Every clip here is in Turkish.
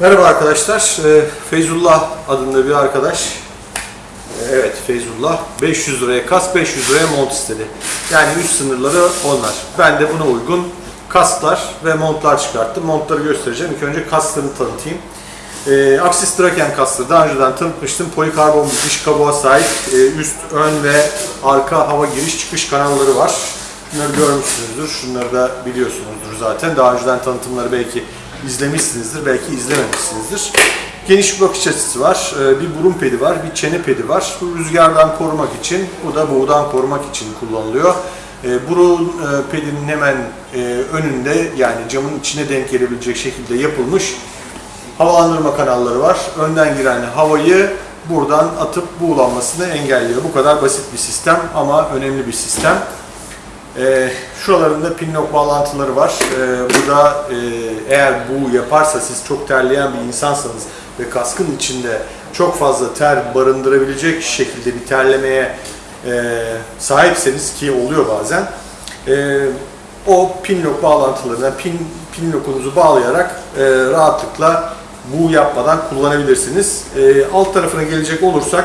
Merhaba arkadaşlar. Ee, Feyzullah adında bir arkadaş. Ee, Evet Feyzullah 500 liraya kas 500 liraya mont istedi. Yani üst sınırları onlar. Ben de buna uygun kasklar ve montlar çıkarttım. Montları göstereceğim. İlk önce kasklarını tanıtayım. Ee, Axis Draken kasları daha önceden tanıtmıştım. Polikarbon bir dış kabuğa sahip e, üst, ön ve arka hava giriş çıkış kanalları var. Bunları görmüşsünüzdür. Şunları da biliyorsunuzdur zaten. Daha önceden tanıtımları belki izlemişsinizdir, belki izlememişsinizdir. Geniş bir bakış açısı var. Ee, Bir burun pedi var, bir çene pedi var. Bu rüzgardan korumak için, bu da boğudan korumak için kullanılıyor. Ee, Burun e, pedinin hemen e, önünde yani camın içine denk gelebilecek şekilde yapılmış havalandırma kanalları var. Önden giren havayı buradan atıp buğulanmasını engelliyor. Bu kadar basit bir sistem ama önemli bir sistem. Ee, şuralarında pinlock bağlantıları var. Ee, burada e, eğer bu yaparsa siz çok terleyen bir insansanız ve kaskın içinde çok fazla ter barındırabilecek şekilde bir terlemeye e, sahipseniz ki oluyor bazen e, o pinlock bağlantılarına pin, pinlockunuzu bağlayarak e, rahatlıkla bu yapmadan kullanabilirsiniz. E, alt tarafına gelecek olursak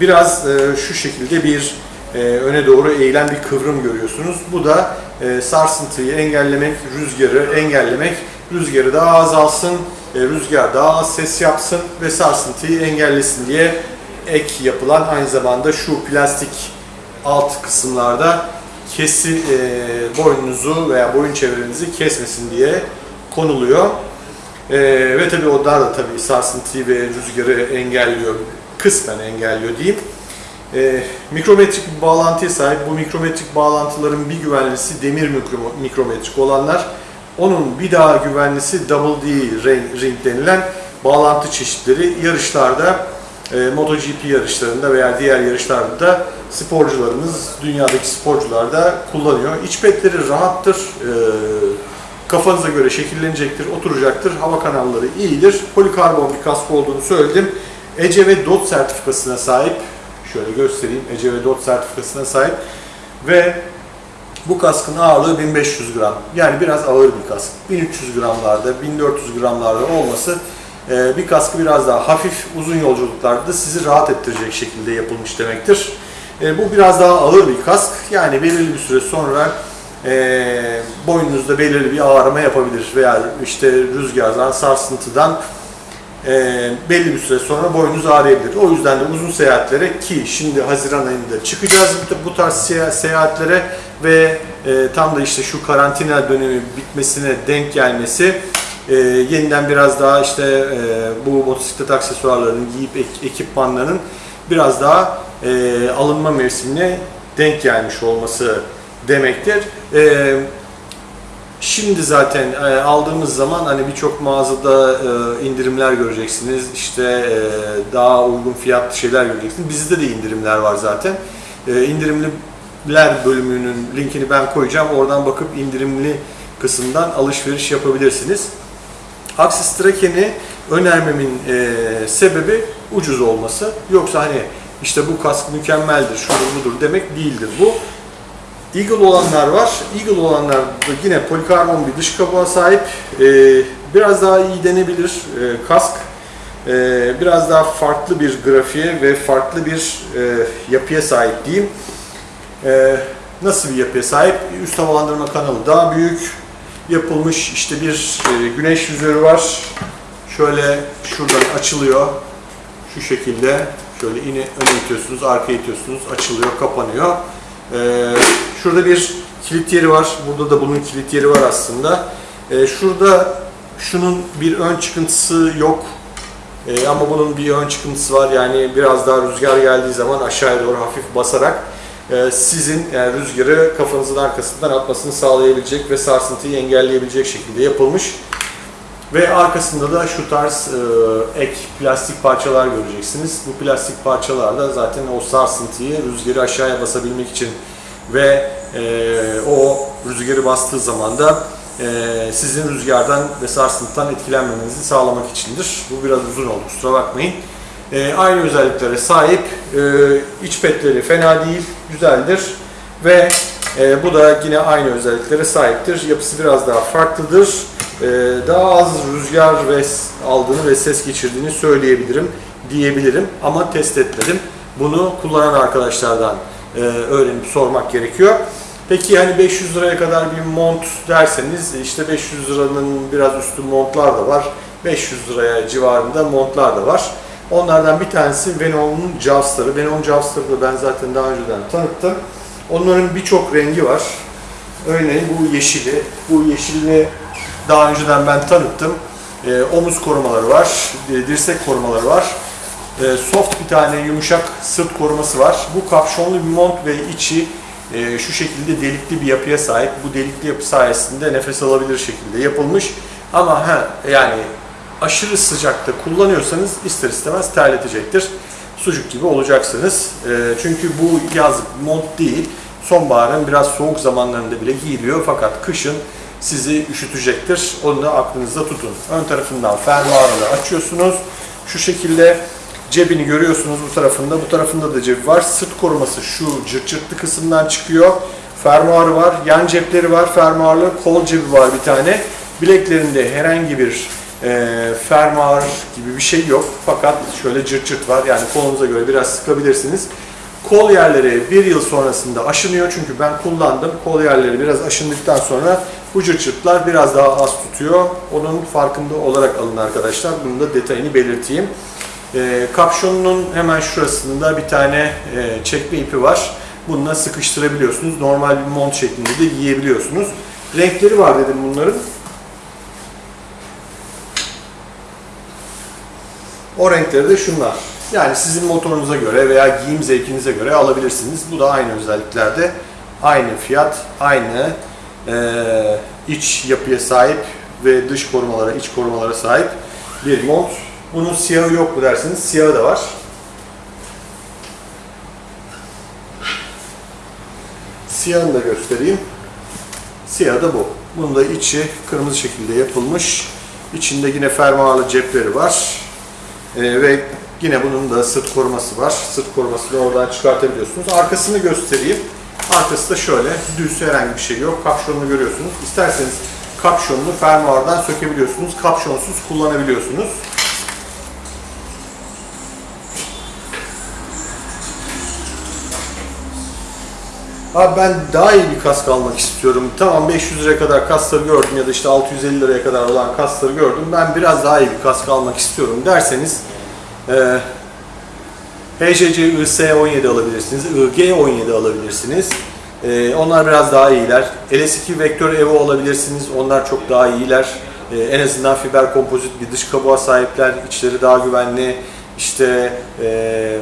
biraz e, şu şekilde bir e, öne doğru eğilen bir kıvrım görüyorsunuz. Bu da e, sarsıntıyı engellemek, rüzgarı engellemek, rüzgarı daha azalsın, e, rüzgar daha az ses yapsın ve sarsıntıyı engellesin diye ek yapılan aynı zamanda şu plastik alt kısımlarda kesi e, boynunuzu veya boyun çevrenizi kesmesin diye konuluyor. E, ve tabii onlar da tabii sarsıntıyı ve rüzgarı engelliyor, kısmen engelliyor diyeyim. E, mikrometrik bir bağlantıya sahip. Bu mikrometrik bağlantıların bir güvenlisi demir mikro- mikrometrik olanlar. Onun bir daha güvenlisi Double D ring, denilen bağlantı çeşitleri yarışlarda, e, MotoGP yarışlarında veya diğer yarışlarda da sporcularımız, dünyadaki sporcular da kullanıyor. İç petleri rahattır, e, kafanıza göre şekillenecektir, oturacaktır. Hava kanalları iyidir. Polikarbon bir kask olduğunu söyledim. ECE ve DOT sertifikasına sahip. Şöyle göstereyim. ECE ve DOT sertifikasına sahip. Ve bu kaskın ağırlığı 1500 gram. Yani biraz ağır bir kask. 1300 gramlarda, 1400 gramlarda olması e, bir kaskı biraz daha hafif, uzun yolculuklarda da sizi rahat ettirecek şekilde yapılmış demektir. E, Bu biraz daha ağır bir kask. Yani belirli bir süre sonra e, boynunuzda belirli bir ağrıma yapabilir veya işte rüzgardan, sarsıntıdan e, belli bir süre sonra boynunuz ağrıyabilir. O yüzden de uzun seyahatlere ki şimdi Haziran ayında çıkacağız bu, tarz seya- seyahatlere ve e, tam da işte şu karantina dönemi bitmesine denk gelmesi e, yeniden biraz daha işte e, bu motosiklet aksesuarlarının giyip ek- ekipmanlarının biraz daha alınma mevsimine denk gelmiş olması demektir. E, Şimdi zaten e, aldığımız zaman hani birçok mağazada e, indirimler göreceksiniz. İşte e, daha uygun fiyatlı şeyler göreceksiniz. Bizde de indirimler var zaten. E, indirimliler bölümünün linkini ben koyacağım. Oradan bakıp indirimli kısımdan alışveriş yapabilirsiniz. Axis Traken'i önermemin sebebi ucuz olması. Yoksa hani işte bu kask mükemmeldir, şudur budur demek değildir bu. Eagle olanlar var. Eagle olanlar da yine polikarbon bir dış kabuğa sahip. Ee, biraz daha iyi denebilir e, kask. Ee, biraz daha farklı bir grafiğe ve farklı bir e, yapıya sahip diyeyim. Ee, nasıl bir yapıya sahip? Üst havalandırma kanalı daha büyük yapılmış. İşte bir e, güneş yüzörü var. Şöyle şuradan açılıyor. Şu şekilde. Şöyle yine öne itiyorsunuz, arkaya itiyorsunuz. Açılıyor, kapanıyor. Ee, şurada bir kilit yeri var. Burada da bunun kilit yeri var aslında. Ee, şurada şunun bir ön çıkıntısı yok. Ee, ama bunun bir ön çıkıntısı var. Yani biraz daha rüzgar geldiği zaman aşağıya doğru hafif basarak e, sizin yani rüzgarı kafanızın arkasından atmasını sağlayabilecek ve sarsıntıyı engelleyebilecek şekilde yapılmış. Ve arkasında da şu tarz e, ek plastik parçalar göreceksiniz. Bu plastik parçalar da zaten o sarsıntıyı rüzgarı aşağıya basabilmek için ve e, o rüzgarı bastığı zaman da e, sizin rüzgardan ve sarsıntıdan etkilenmemenizi sağlamak içindir. Bu biraz uzun oldu kusura bakmayın. E, aynı özelliklere sahip. E, iç petleri fena değil, güzeldir. Ve e, bu da yine aynı özelliklere sahiptir. Yapısı biraz daha farklıdır. E, daha az rüzgar ve aldığını ve ses geçirdiğini söyleyebilirim, diyebilirim ama test etmedim. Bunu kullanan arkadaşlardan e, öğrenip sormak gerekiyor. Peki hani 500 liraya kadar bir mont derseniz işte 500 liranın biraz üstü montlar da var. 500 liraya civarında montlar da var. Onlardan bir tanesi Venom'un Jaws'ları. Venom Jaws'ları da ben zaten daha önceden tanıttım. Onların birçok rengi var. Örneğin bu yeşili. Bu yeşilini daha önceden ben tanıttım. Ee, omuz korumaları var, e, dirsek korumaları var. Ee, soft bir tane yumuşak sırt koruması var. Bu kapşonlu bir mont ve içi e, şu şekilde delikli bir yapıya sahip. Bu delikli yapı sayesinde nefes alabilir şekilde yapılmış. Ama ha, yani aşırı sıcakta kullanıyorsanız ister istemez terletecektir. Sucuk gibi olacaksınız. Ee, çünkü bu yazlık mont değil. Sonbaharın biraz soğuk zamanlarında bile giyiliyor fakat kışın sizi üşütecektir. Onu da aklınızda tutun. Ön tarafından fermuarını açıyorsunuz. Şu şekilde cebini görüyorsunuz bu tarafında. Bu tarafında da cebi var. Sırt koruması şu cırt cırtlı kısımdan çıkıyor. Fermuarı var. Yan cepleri var. Fermuarlı kol cebi var bir tane. Bileklerinde herhangi bir e, fermuar gibi bir şey yok. Fakat şöyle cırt cırt var. Yani kolunuza göre biraz sıkabilirsiniz. Kol yerleri bir yıl sonrasında aşınıyor çünkü ben kullandım. Kol yerleri biraz aşındıktan sonra bu cırt cırtlar biraz daha az tutuyor. Onun farkında olarak alın arkadaşlar. Bunun da detayını belirteyim. E, kapşonunun hemen şurasında bir tane e, çekme ipi var. Bununla sıkıştırabiliyorsunuz. Normal bir mont şeklinde de giyebiliyorsunuz. Renkleri var dedim bunların. O renkleri de şunlar. Yani sizin motorunuza göre veya giyim zevkinize göre alabilirsiniz. Bu da aynı özelliklerde. Aynı fiyat, aynı eee, iç yapıya sahip ve dış korumalara, iç korumalara sahip bir mont. Bunun siyahı yok mu derseniz siyahı da var. Siyahını da göstereyim. Siyah da bu. Bunun da içi kırmızı şekilde yapılmış. İçinde yine fermuarlı cepleri var. Ee, ve yine bunun da sırt koruması var. Sırt korumasını oradan çıkartabiliyorsunuz. Arkasını göstereyim. Arkası da şöyle. Düz herhangi bir şey yok. Kapşonunu görüyorsunuz. İsterseniz kapşonunu fermuardan sökebiliyorsunuz. Kapşonsuz kullanabiliyorsunuz. Abi ben daha iyi bir kask almak istiyorum. Tamam 500 liraya kadar kaskları gördüm ya da işte 650 liraya kadar olan kaskları gördüm. Ben biraz daha iyi bir kask almak istiyorum derseniz e, HCC IS-17 alabilirsiniz, IG-17 alabilirsiniz. E, onlar biraz daha iyiler. LS2 Vektör Evo alabilirsiniz. Onlar çok daha iyiler. E, en azından fiber kompozit bir dış kabuğa sahipler. İçleri daha güvenli. İşte e,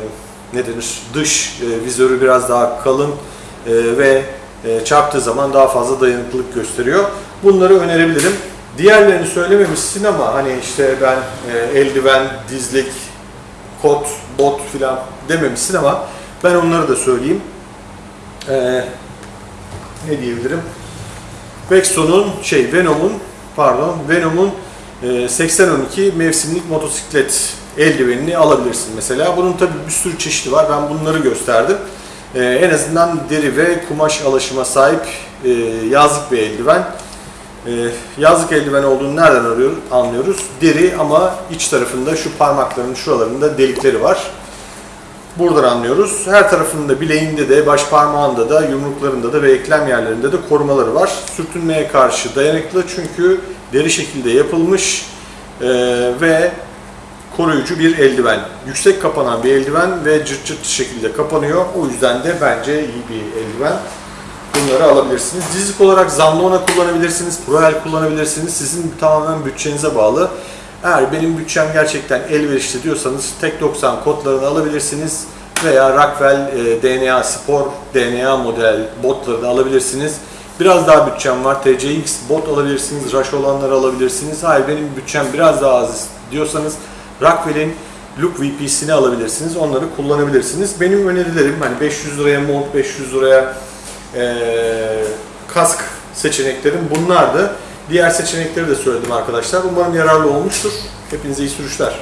ne denir? Dış e, vizörü biraz daha kalın e, ve e, çarptığı zaman daha fazla dayanıklılık gösteriyor. Bunları önerebilirim. Diğerlerini söylememişsin ama hani işte ben e, eldiven, dizlik, kot, bot filan dememişsin ama ben onları da söyleyeyim. E, ne diyebilirim? Vexon'un şey Venom'un pardon Venom'un e, 8012 mevsimlik motosiklet eldivenini alabilirsin mesela. Bunun tabi bir sürü çeşidi var. Ben bunları gösterdim. Ee, en azından deri ve kumaş alaşıma sahip e, yazlık bir eldiven. Ee, yazlık eldiven olduğunu nereden arıyoruz, anlıyoruz? Deri ama iç tarafında şu parmakların şuralarında delikleri var. Buradan anlıyoruz. Her tarafında bileğinde de, baş parmağında da, yumruklarında da ve eklem yerlerinde de korumaları var. Sürtünmeye karşı dayanıklı çünkü deri şekilde yapılmış e, ve koruyucu bir eldiven. Yüksek kapanan bir eldiven ve cırt cırt şekilde kapanıyor. O yüzden de bence iyi bir eldiven. Bunları alabilirsiniz. Dizlik olarak Zamlona kullanabilirsiniz, Proel kullanabilirsiniz. Sizin tamamen bütçenize bağlı. Eğer benim bütçem gerçekten elverişli diyorsanız Tek 90 kodlarını alabilirsiniz veya Rockwell e, DNA Spor, DNA model botlarını alabilirsiniz. Biraz daha bütçem var. TCX bot alabilirsiniz, Rush olanları alabilirsiniz. Hayır benim bütçem biraz daha az diyorsanız Rockwell'in Look VP'sini alabilirsiniz. Onları kullanabilirsiniz. Benim önerilerim hani 500 liraya mont, 500 liraya eee, kask seçeneklerim bunlardı. Diğer seçenekleri de söyledim arkadaşlar. Umarım yararlı olmuştur. Hepinize iyi sürüşler.